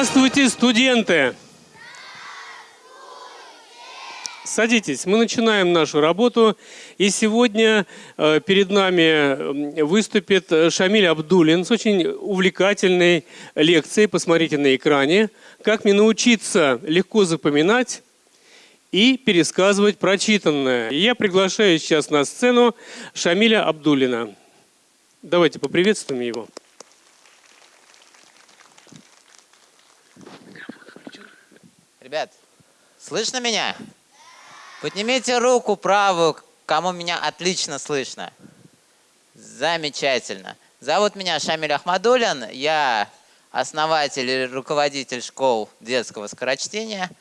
Здравствуйте, студенты! Садитесь, мы начинаем нашу работу. И сегодня э, перед нами выступит Шамиль Абдулин с очень увлекательной лекцией. Посмотрите на экране. Как мне научиться легко запоминать и пересказывать прочитанное. Я приглашаю сейчас на сцену Шамиля Абдулина. Давайте поприветствуем его. Ребят, слышно меня? Поднимите руку правую, кому меня отлично слышно. Замечательно. Зовут меня Шамиль Ахмадулин. Я основатель и руководитель школ детского скорочтения,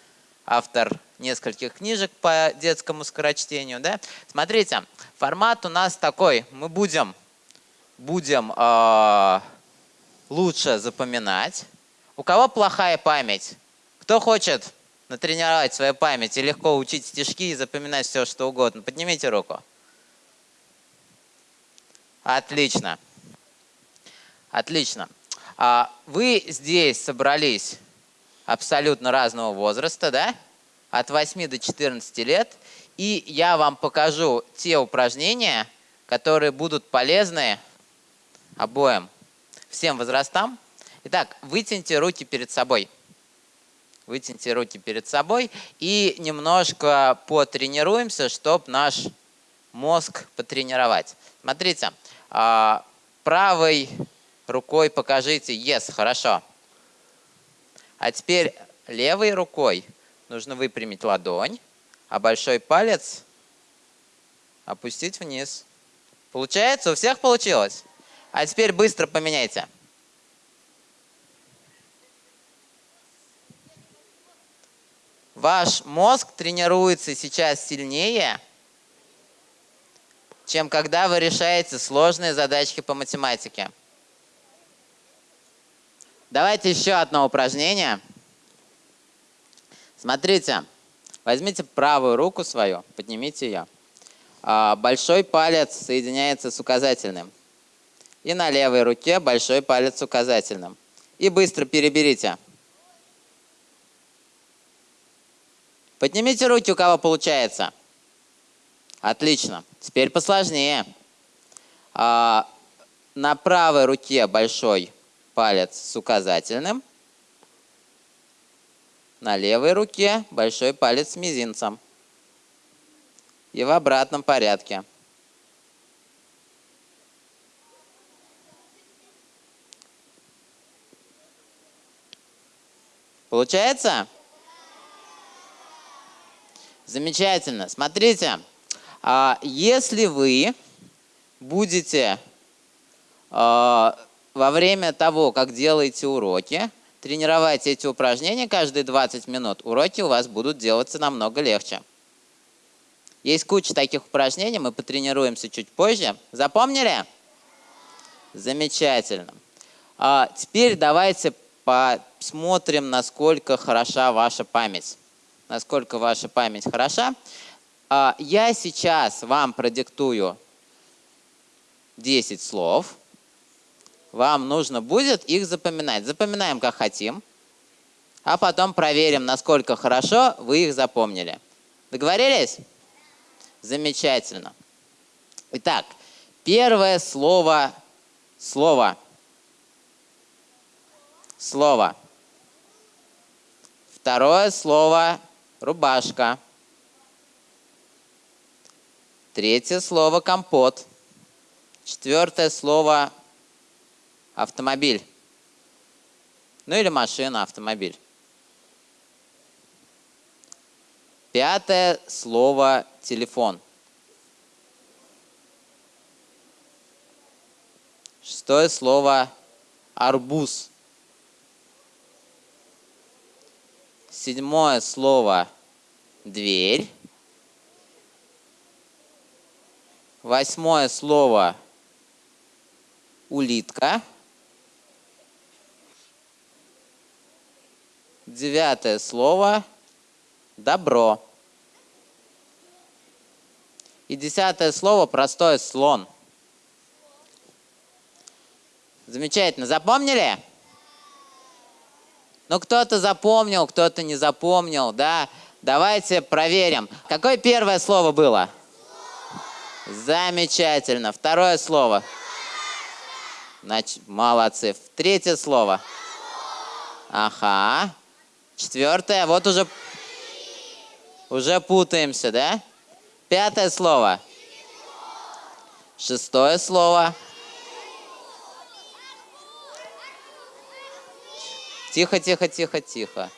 автор нескольких книжек по детскому скорочтению. Да? Смотрите, формат у нас такой. Мы будем, будем э, лучше запоминать. У кого плохая память? Кто хочет натренировать свою память и легко учить стишки и запоминать все, что угодно? Поднимите руку. Отлично. Отлично. А вы здесь собрались абсолютно разного возраста, да? От 8 до 14 лет. И я вам покажу те упражнения, которые будут полезны обоим, всем возрастам. Итак, вытяните руки перед собой вытяните руки перед собой и немножко потренируемся, чтобы наш мозг потренировать. Смотрите, а, правой рукой покажите «Yes», хорошо. А теперь левой рукой нужно выпрямить ладонь, а большой палец опустить вниз. Получается? У всех получилось? А теперь быстро поменяйте. Ваш мозг тренируется сейчас сильнее, чем когда вы решаете сложные задачки по математике. Давайте еще одно упражнение. Смотрите, возьмите правую руку свою, поднимите ее. А, большой палец соединяется с указательным. И на левой руке большой палец с указательным. И быстро переберите. Поднимите руки, у кого получается. Отлично. Теперь посложнее. А, на правой руке большой палец с указательным. На левой руке большой палец с мизинцем. И в обратном порядке. Получается? Замечательно. Смотрите, а, если вы будете а, во время того, как делаете уроки, тренировать эти упражнения каждые 20 минут, уроки у вас будут делаться намного легче. Есть куча таких упражнений, мы потренируемся чуть позже. Запомнили? Замечательно. А теперь давайте посмотрим, насколько хороша ваша память насколько ваша память хороша. А, я сейчас вам продиктую 10 слов. Вам нужно будет их запоминать. Запоминаем, как хотим. А потом проверим, насколько хорошо вы их запомнили. Договорились? Замечательно. Итак, первое слово – слово. Слово. Второе слово рубашка. Третье слово компот. Четвертое слово автомобиль. Ну или машина, автомобиль. Пятое слово телефон. Шестое слово арбуз. Седьмое слово дверь. Восьмое слово улитка. Девятое слово добро. И десятое слово простое слон. Замечательно. Запомнили? Ну, кто-то запомнил, кто-то не запомнил, да. Давайте проверим. Какое первое слово было? Замечательно. Второе слово. Значит, молодцы. Третье слово. Ага. Четвертое. Вот уже, уже путаемся, да? Пятое слово. Шестое слово. Тихо, тихо, тихо, тихо.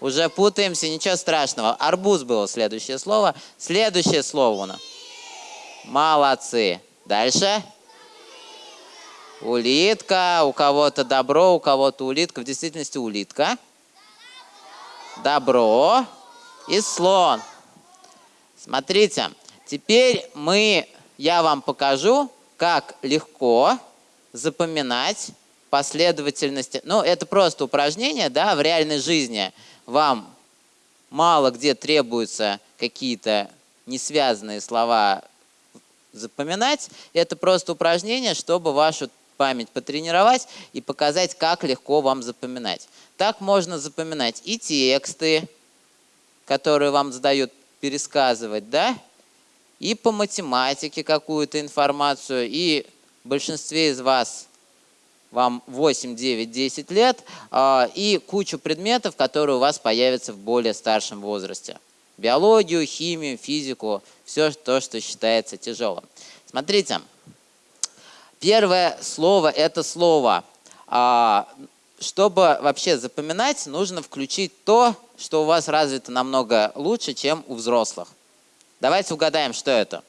Уже путаемся, ничего страшного. Арбуз было следующее слово. Следующее слово у нас. Молодцы. Дальше. Улитка. У кого-то добро, у кого-то улитка. В действительности улитка. Добро. И слон. Смотрите. Теперь мы, я вам покажу, как легко запоминать последовательности. Ну, это просто упражнение, да, в реальной жизни вам мало где требуются какие-то несвязанные слова запоминать. Это просто упражнение, чтобы вашу память потренировать и показать, как легко вам запоминать. Так можно запоминать и тексты, которые вам задают пересказывать, да, и по математике какую-то информацию, и в большинстве из вас вам 8, 9, 10 лет, а, и кучу предметов, которые у вас появятся в более старшем возрасте. Биологию, химию, физику, все то, что считается тяжелым. Смотрите, первое слово – это слово. А, чтобы вообще запоминать, нужно включить то, что у вас развито намного лучше, чем у взрослых. Давайте угадаем, что это.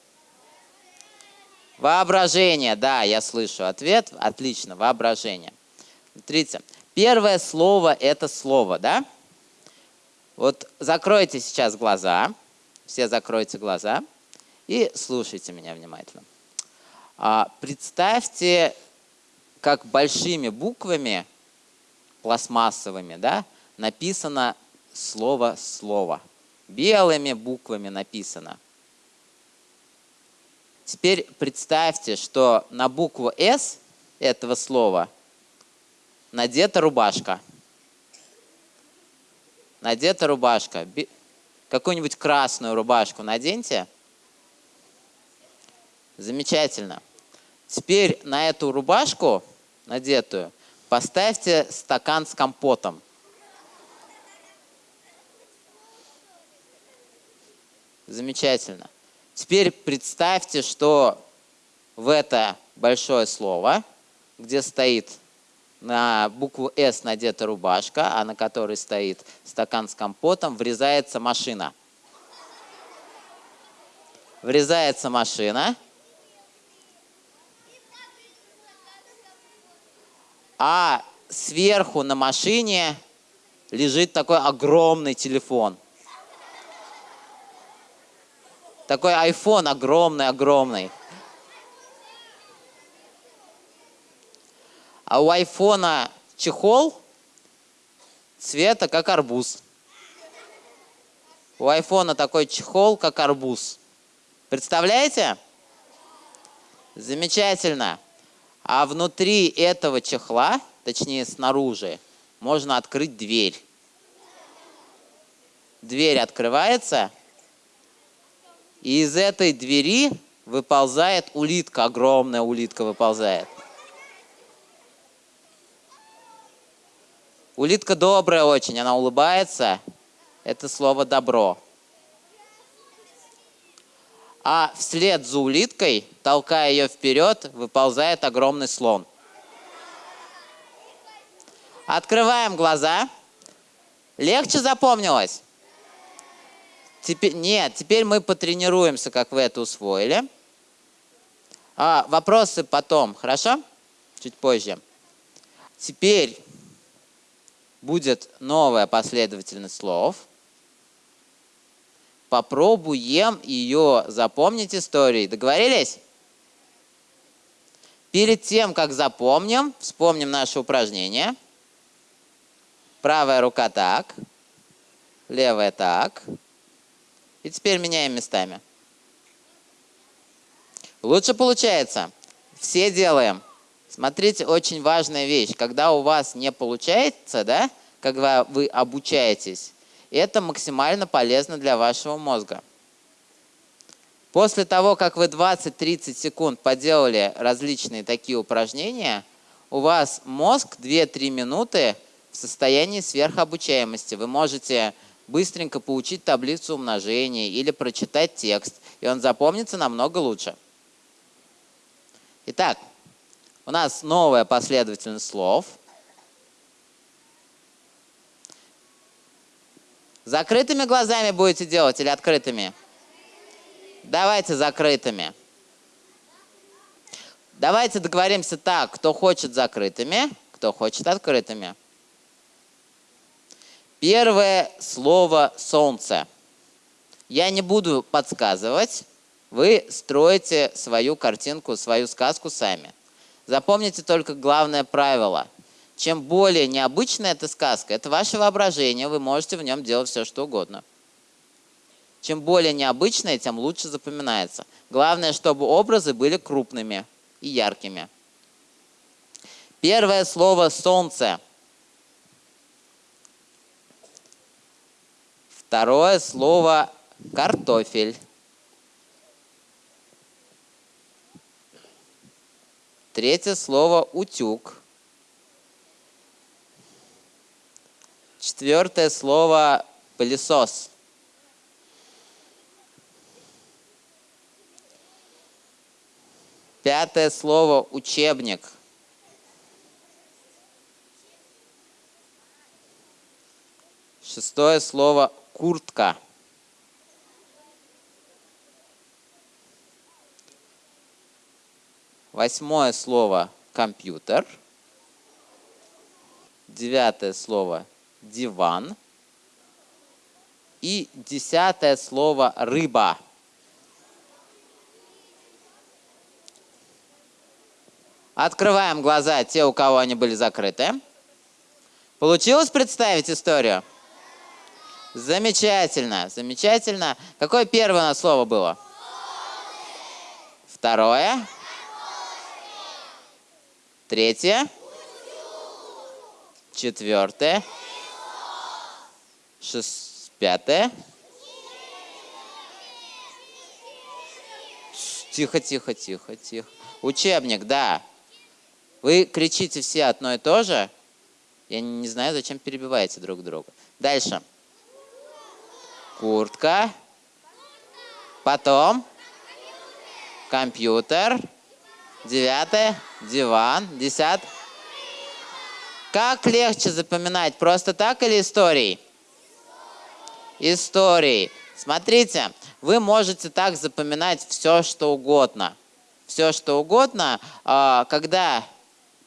Воображение, да, я слышу ответ. Отлично, воображение. Смотрите, первое слово – это слово, да? Вот закройте сейчас глаза, все закройте глаза и слушайте меня внимательно. А, представьте, как большими буквами, пластмассовыми, да, написано слово «слово». Белыми буквами написано – Теперь представьте, что на букву «С» этого слова надета рубашка. Надета рубашка. Какую-нибудь красную рубашку наденьте. Замечательно. Теперь на эту рубашку надетую поставьте стакан с компотом. Замечательно. Теперь представьте, что в это большое слово, где стоит на букву «С» надета рубашка, а на которой стоит стакан с компотом, врезается машина. Врезается машина. А сверху на машине лежит такой огромный телефон – такой iPhone огромный-огромный. А у айфона чехол цвета как арбуз. У айфона такой чехол, как арбуз. Представляете? Замечательно. А внутри этого чехла, точнее снаружи, можно открыть дверь. Дверь открывается – и из этой двери выползает улитка, огромная улитка выползает. Улитка добрая очень, она улыбается. Это слово «добро». А вслед за улиткой, толкая ее вперед, выползает огромный слон. Открываем глаза. Легче запомнилось? Теперь, нет, теперь мы потренируемся, как вы это усвоили. А, вопросы потом, хорошо? Чуть позже. Теперь будет новая последовательность слов. Попробуем ее запомнить историей. Договорились? Перед тем, как запомним, вспомним наше упражнение. Правая рука так, левая так. И теперь меняем местами. Лучше получается. Все делаем. Смотрите, очень важная вещь. Когда у вас не получается, да, когда вы обучаетесь, это максимально полезно для вашего мозга. После того, как вы 20-30 секунд поделали различные такие упражнения, у вас мозг 2-3 минуты в состоянии сверхобучаемости. Вы можете быстренько получить таблицу умножения или прочитать текст, и он запомнится намного лучше. Итак, у нас новая последовательность слов. Закрытыми глазами будете делать или открытыми? Давайте закрытыми. Давайте договоримся так, кто хочет закрытыми, кто хочет открытыми. Первое слово «солнце». Я не буду подсказывать, вы строите свою картинку, свою сказку сами. Запомните только главное правило. Чем более необычная эта сказка, это ваше воображение, вы можете в нем делать все, что угодно. Чем более необычная, тем лучше запоминается. Главное, чтобы образы были крупными и яркими. Первое слово «солнце». Второе слово «картофель». Третье слово «утюг». Четвертое слово «пылесос». Пятое слово «учебник». Шестое слово «куртка». Восьмое слово «компьютер». Девятое слово «диван». И десятое слово «рыба». Открываем глаза те, у кого они были закрыты. Получилось представить историю? Замечательно, замечательно. Какое первое слово было? Второе? Третье? Четвертое? Шест... Пятое? Тихо, тихо, тихо, тихо. Учебник, да. Вы кричите все одно и то же. Я не знаю, зачем перебиваете друг друга. Дальше. Куртка. Потом. Компьютер. Девятое. Диван. Десятое. Как легче запоминать? Просто так или историей? Историей. Смотрите, вы можете так запоминать все, что угодно. Все, что угодно, а, когда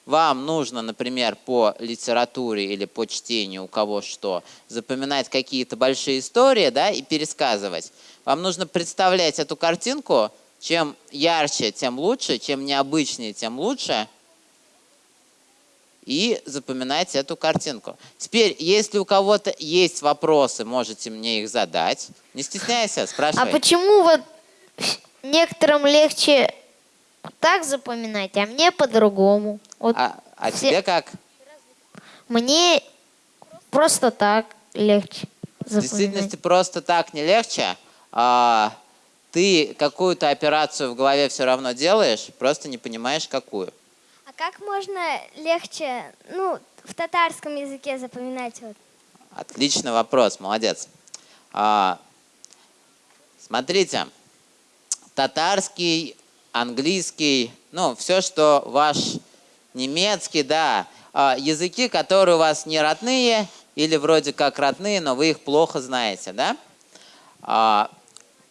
вам нужно, например, по литературе или по чтению, у кого что, запоминать какие-то большие истории да, и пересказывать, вам нужно представлять эту картинку, чем ярче, тем лучше, чем необычнее, тем лучше, и запоминать эту картинку. Теперь, если у кого-то есть вопросы, можете мне их задать. Не стесняйся, спрашивай. А почему вот некоторым легче так запоминать, а мне по-другому? Вот А, а все- тебе как? Мне просто так легче В действительности запоминать. просто так не легче. А, ты какую-то операцию в голове все равно делаешь, просто не понимаешь, какую. А как можно легче, ну, в татарском языке запоминать вот? Отличный вопрос, молодец. А, смотрите, татарский, английский, ну, все, что ваш немецкий, да, а, языки, которые у вас не родные или вроде как родные, но вы их плохо знаете, да? А,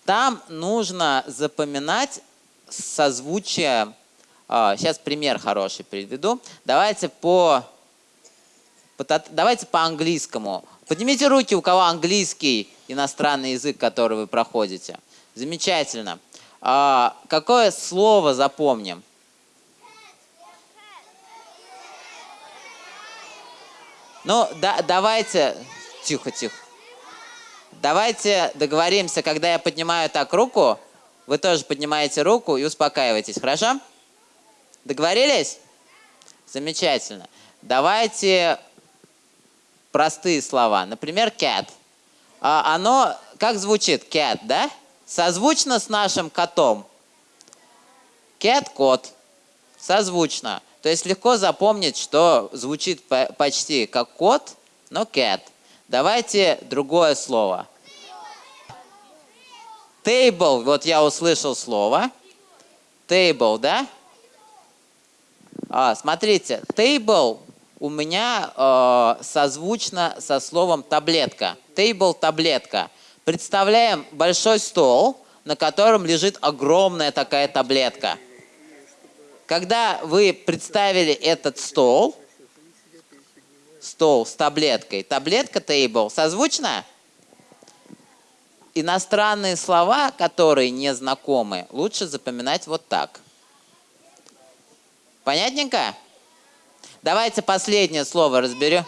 там нужно запоминать созвучие. А, сейчас пример хороший приведу. Давайте по по Давайте по-английскому. Поднимите руки, у кого английский иностранный язык, который вы проходите. Замечательно. А, какое слово запомним? Ну, да, давайте... Тихо, тихо. Давайте договоримся, когда я поднимаю так руку, вы тоже поднимаете руку и успокаиваетесь, хорошо? Договорились? Замечательно. Давайте простые слова. Например, cat. А оно как звучит? Cat, да? Созвучно с нашим котом. Cat – кот. Созвучно. То есть легко запомнить, что звучит по- почти как кот, но cat. Давайте другое слово. Table. Вот я услышал слово. Table, да? А, смотрите, table у меня э, созвучно со словом таблетка. Table – таблетка. Представляем большой стол, на котором лежит огромная такая таблетка. Когда вы представили этот стол, стол с таблеткой, таблетка table, созвучно? Иностранные слова, которые не знакомы, лучше запоминать вот так. Понятненько? Давайте последнее слово разберем.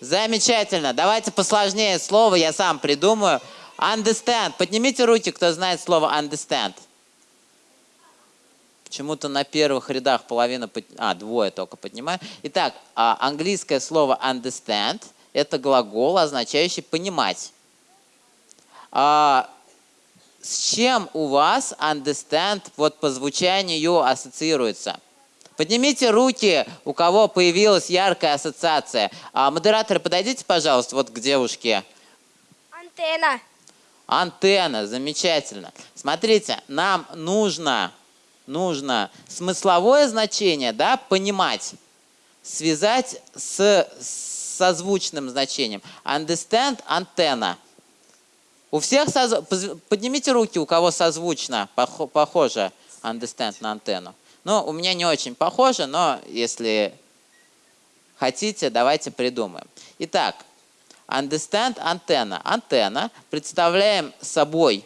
Замечательно. Давайте посложнее слово, я сам придумаю. Understand. Поднимите руки, кто знает слово understand. Почему-то на первых рядах половина, под- а, двое только поднимают. Итак, а, английское слово understand – это глагол, означающий понимать. А, с чем у вас understand вот по звучанию ассоциируется? Поднимите руки, у кого появилась яркая ассоциация. А, модераторы, подойдите, пожалуйста, вот к девушке. Антенна. Антенна, замечательно. Смотрите, нам нужно, нужно смысловое значение, да, понимать, связать с с созвучным значением. Understand, антенна. У всех поз- поднимите руки, у кого созвучно, похо- похоже understand на антенну. Ну, у меня не очень похоже, но если хотите, давайте придумаем. Итак, understand антенна. Антенна представляем собой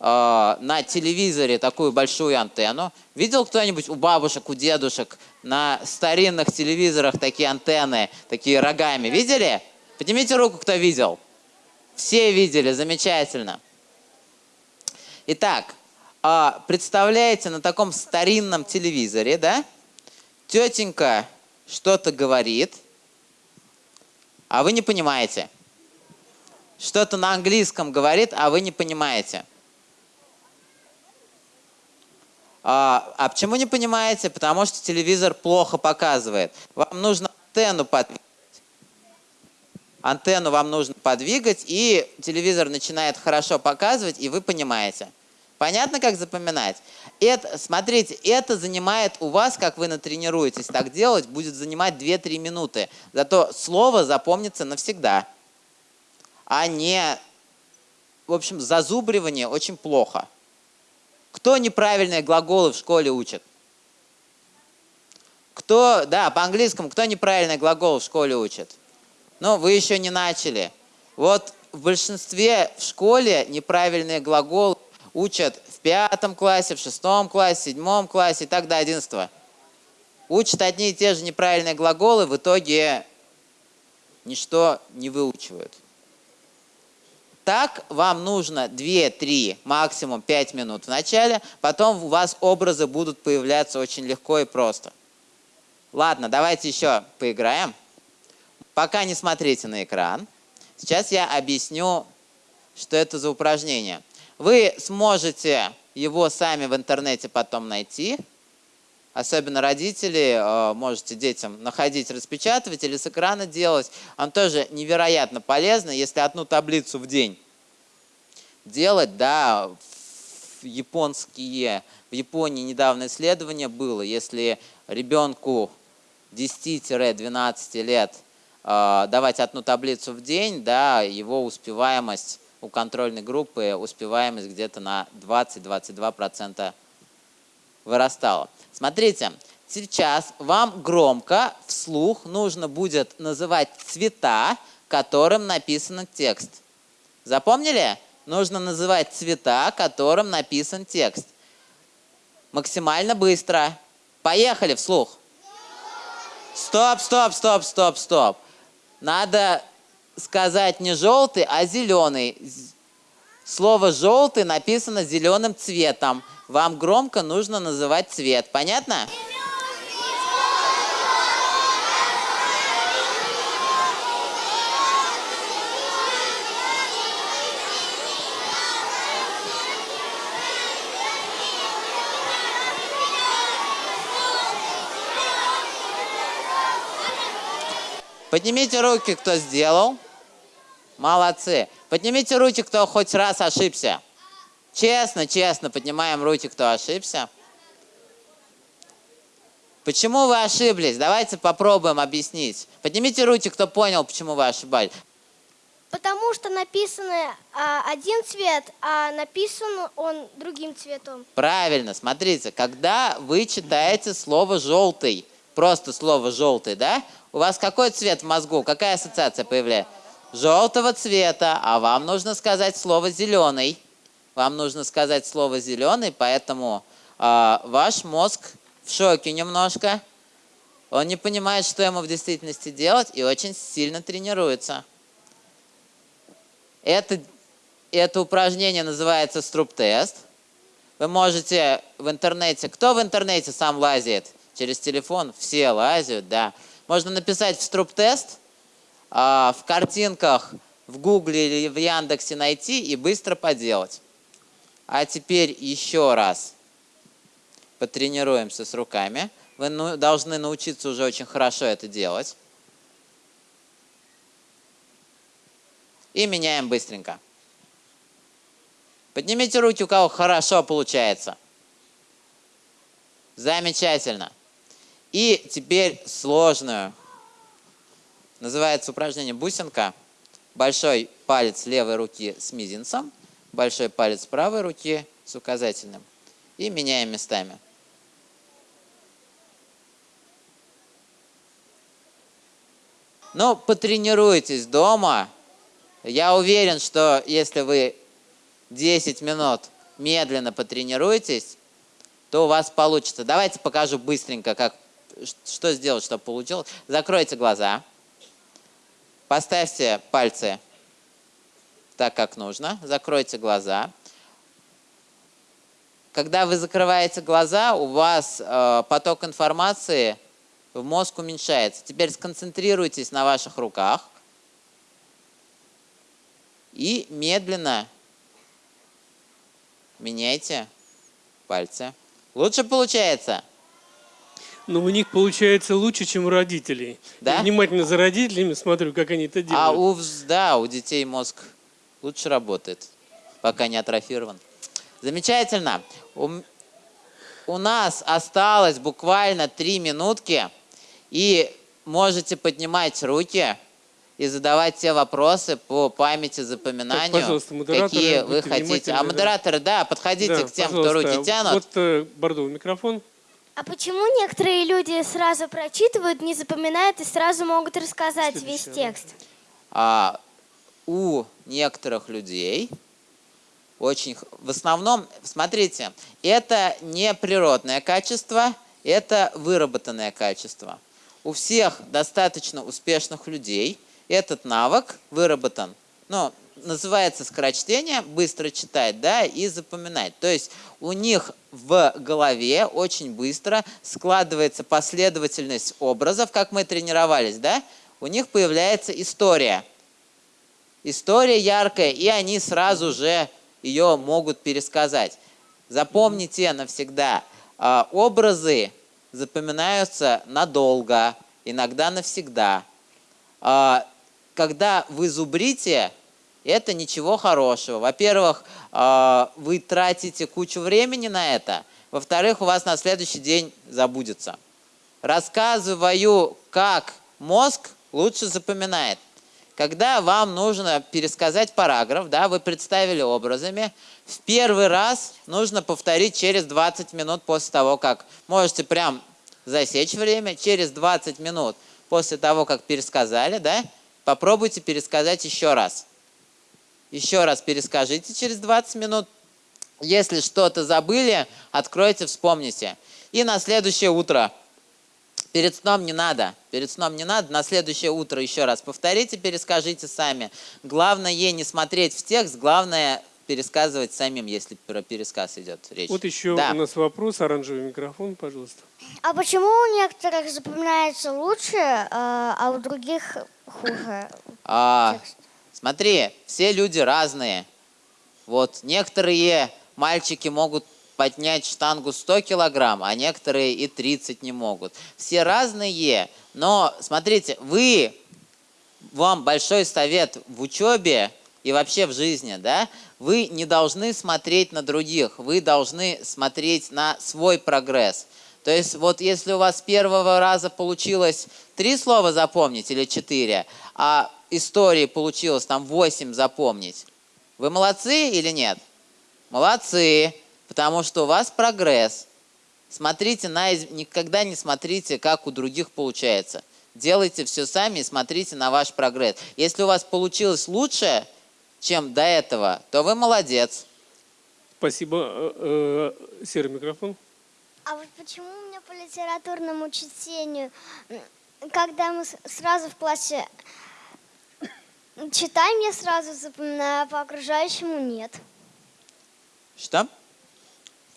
э, на телевизоре такую большую антенну. Видел кто-нибудь у бабушек, у дедушек на старинных телевизорах такие антенны, такие рогами? Видели? Поднимите руку, кто видел. Все видели, замечательно. Итак, а, представляете, на таком старинном телевизоре, да, тетенька что-то говорит, а вы не понимаете. Что-то на английском говорит, а вы не понимаете. А, а почему не понимаете? Потому что телевизор плохо показывает. Вам нужно антенну подвигать. Антенну вам нужно подвигать, и телевизор начинает хорошо показывать, и вы понимаете. Понятно, как запоминать? Это, смотрите, это занимает у вас, как вы натренируетесь так делать, будет занимать 2-3 минуты. Зато слово запомнится навсегда. А не, в общем, зазубривание очень плохо. Кто неправильные глаголы в школе учит? Кто, да, по-английскому, кто неправильные глаголы в школе учит? Ну, вы еще не начали. Вот в большинстве в школе неправильные глаголы учат в пятом классе, в шестом классе, в седьмом классе и так до одиннадцатого. Учат одни и те же неправильные глаголы, в итоге ничто не выучивают. Так вам нужно 2-3, максимум 5 минут в начале, потом у вас образы будут появляться очень легко и просто. Ладно, давайте еще поиграем. Пока не смотрите на экран. Сейчас я объясню, что это за упражнение. Вы сможете его сами в интернете потом найти. Особенно родители, э, можете детям находить, распечатывать или с экрана делать. Он тоже невероятно полезно, если одну таблицу в день делать, да, японские, в Японии недавно исследование было, если ребенку 10-12 лет э, давать одну таблицу в день, да, его успеваемость у контрольной группы, успеваемость где-то на 20-22% вырастала. Смотрите, сейчас вам громко, вслух нужно будет называть цвета, которым написан текст. Запомнили? Нужно называть цвета, которым написан текст. Максимально быстро. Поехали вслух. Стоп, стоп, стоп, стоп, стоп. Надо сказать не желтый, а зеленый. Слово «желтый» написано зеленым цветом. Вам громко нужно называть цвет. Понятно? Поднимите руки, кто сделал. Молодцы. Поднимите руки, кто хоть раз ошибся. Честно, честно, поднимаем руки, кто ошибся. Почему вы ошиблись? Давайте попробуем объяснить. Поднимите руки, кто понял, почему вы ошибались. Потому что написано а, один цвет, а написан он другим цветом. Правильно, смотрите, когда вы читаете слово «желтый», просто слово «желтый», да? У вас какой цвет в мозгу, какая ассоциация появляется? Желтого цвета, а вам нужно сказать слово «зеленый». Вам нужно сказать слово «зеленый», поэтому э, ваш мозг в шоке немножко. Он не понимает, что ему в действительности делать, и очень сильно тренируется. Это, это упражнение называется струп-тест. Вы можете в интернете... Кто в интернете сам лазит? Через телефон? Все лазят, да. Можно написать в струп-тест, в картинках в Гугле или в Яндексе найти и быстро поделать. А теперь еще раз потренируемся с руками. Вы ну, должны научиться уже очень хорошо это делать. И меняем быстренько. Поднимите руки, у кого хорошо получается. Замечательно. И теперь сложную. Называется упражнение бусинка. Большой палец левой руки с мизинцем, большой палец правой руки с указательным. И меняем местами. Ну, потренируйтесь дома. Я уверен, что если вы 10 минут медленно потренируетесь, то у вас получится. Давайте покажу быстренько, как, что сделать, чтобы получилось. Закройте глаза. Поставьте пальцы так, как нужно. Закройте глаза. Когда вы закрываете глаза, у вас э, поток информации в мозг уменьшается. Теперь сконцентрируйтесь на ваших руках и медленно меняйте пальцы. Лучше получается? Но у них получается лучше, чем у родителей. Да? Я внимательно за родителями смотрю, как они это делают. А у, да, у детей мозг лучше работает, пока не атрофирован. Замечательно. У, у нас осталось буквально три минутки, и можете поднимать руки и задавать те вопросы по памяти, запоминанию, Так, пожалуйста, модераторы, какие вы хотите. А модераторы, да, подходите Да, к тем, кто руки тянут. Вот э, Бордовый микрофон. А почему некоторые люди сразу прочитывают, не запоминают и сразу могут рассказать весь текст? а, у некоторых людей очень, в основном, смотрите, это не природное качество, это выработанное качество. У всех достаточно успешных людей этот навык выработан. Ну, называется скорочтение, быстро читать, да, и запоминать. То есть у них в голове очень быстро складывается последовательность образов, как мы тренировались, да, у них появляется история. История яркая, и они сразу же ее могут пересказать. Запомните навсегда, а, образы запоминаются надолго, иногда навсегда. А, Когда вы зубрите, это ничего хорошего. Во-первых, а, вы тратите кучу времени на это. Во-вторых, у вас на следующий день забудется. Рассказываю, как мозг лучше запоминает. Когда вам нужно пересказать параграф, да, вы представили образами, в первый раз нужно повторить через 20 минут после того, как можете прям засечь время, через 20 минут после того, как пересказали, да, попробуйте пересказать еще раз. Еще раз перескажите через 20 минут. Если что-то забыли, откройте, вспомните. И на следующее утро Перед сном не надо. Перед сном не надо. На следующее утро еще раз повторите, перескажите сами. Главное не смотреть в текст, главное пересказывать самим, если про пересказ идет речь. Вот еще Да. у нас вопрос. Оранжевый микрофон, пожалуйста. А почему у некоторых запоминается лучше, э, а у других хуже? А, текст? Смотри, все люди разные. Вот некоторые мальчики могут поднять штангу 100 килограмм, а некоторые и 30 не могут. Все разные, но смотрите, вы, вам большой совет в учебе и вообще в жизни, да, вы не должны смотреть на других, вы должны смотреть на свой прогресс. То есть вот если у вас первого раза получилось три слова запомнить или четыре, а истории получилось там восемь запомнить, вы молодцы или нет? Молодцы, потому что у вас прогресс. Смотрите на, из- никогда не смотрите, как у других получается. Делайте все сами и смотрите на ваш прогресс. Если у вас получилось лучше, чем до этого, то вы молодец. Спасибо. Э, э, Серый микрофон. А вот почему у меня по литературному чтению, когда мы сразу в классе читаем, я сразу запоминаю, а по окружающему нет. Что?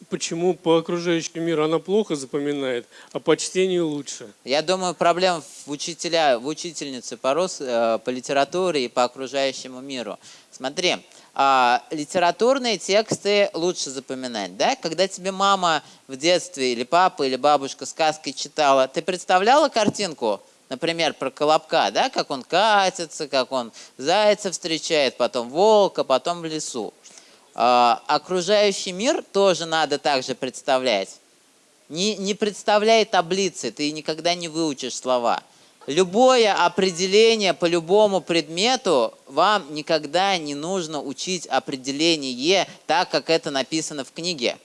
Почему по окружающему миру она плохо запоминает, а по чтению лучше? Я думаю, проблема в учителя, в учительнице по, рус- э, по литературе и по окружающему миру. Смотри, а, литературные тексты лучше запоминать, да? Когда тебе мама в детстве или папа или бабушка сказки читала, ты представляла картинку, например, про Колобка, да? Как он катится, как он зайца встречает, потом волка, потом в лесу. А, окружающий мир тоже надо также представлять. Не, не представляй таблицы, ты никогда не выучишь слова. Любое определение по любому предмету вам никогда не нужно учить определение так, как это написано в книге.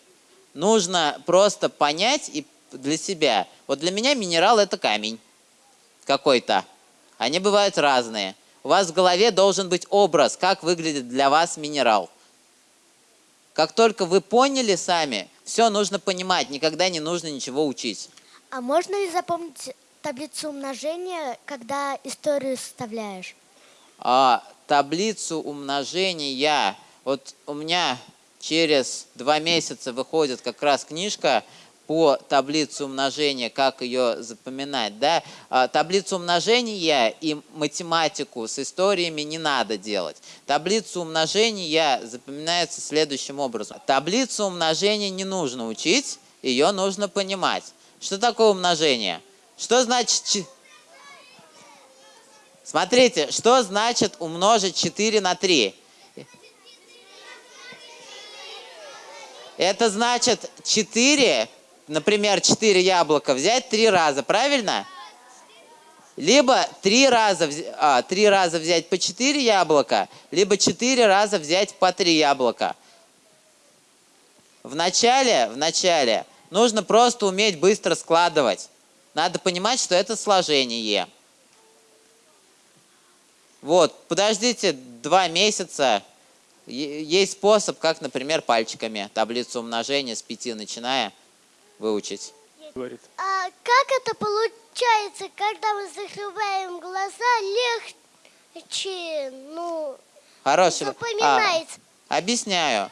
Нужно просто понять и для себя. Вот для меня минерал это камень какой-то. Они бывают разные. У вас в голове должен быть образ, как выглядит для вас минерал. Как только вы поняли сами, все нужно понимать, никогда не нужно ничего учить. А можно ли запомнить таблицу умножения, когда историю составляешь? А, таблицу умножения, вот у меня через два месяца выходит как раз книжка по таблице умножения, как ее запоминать. Да? А, таблицу умножения и математику с историями не надо делать. Таблицу умножения запоминается следующим образом. Таблицу умножения не нужно учить, ее нужно понимать. Что такое умножение? Что значит... чи- Смотрите, что значит умножить 4 на 3? Это значит 4, например, 4 яблока взять 3 раза, правильно? Либо 3 раза, а, 3 раза взять по 4 яблока, либо 4 раза взять по 3 яблока. В начале, в начале нужно просто уметь быстро складывать. Надо понимать, что это сложение. Вот, подождите два месяца. Есть способ, как, например, пальчиками таблицу умножения с 5 начиная выучить. Говорит. А как это получается, когда мы закрываем глаза, легче, ну, Хороший. запоминается? А, объясняю.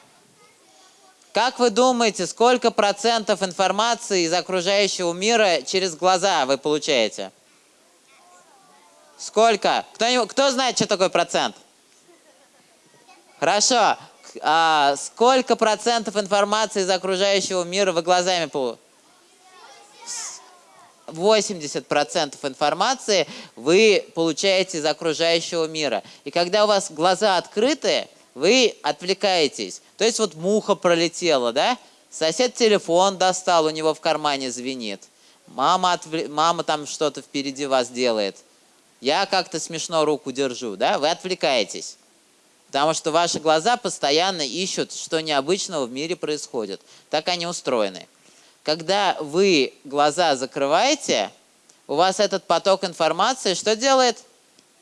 Как вы думаете, сколько процентов информации из окружающего мира через глаза вы получаете? Сколько? Кто, кто знает, что такое процент? Хорошо. А сколько процентов информации из окружающего мира вы глазами получаете? 80% информации вы получаете из окружающего мира. И когда у вас глаза открыты, вы отвлекаетесь. То есть вот муха пролетела, да? Сосед телефон достал, у него в кармане звенит. Мама, отвле- мама там что-то впереди вас делает. Я как-то смешно руку держу, да? Вы отвлекаетесь. Потому что ваши глаза постоянно ищут, что необычного в мире происходит. Так они устроены. Когда вы глаза закрываете, у вас этот поток информации что делает?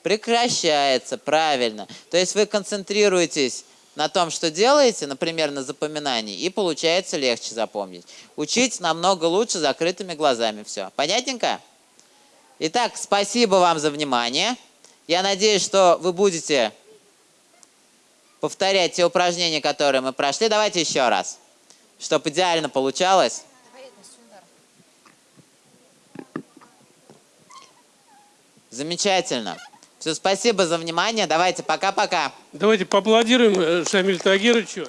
Прекращается, правильно. То есть вы концентрируетесь на том, что делаете, например, на запоминании, и получается легче запомнить. Учить намного лучше закрытыми глазами. Все. Понятненько? Итак, спасибо вам за внимание. Я надеюсь, что вы будете повторять те упражнения, которые мы прошли. Давайте еще раз, чтобы идеально получалось. Замечательно. Все, спасибо за внимание. Давайте, пока-пока. Давайте поаплодируем э, Шамилю Тагировичу.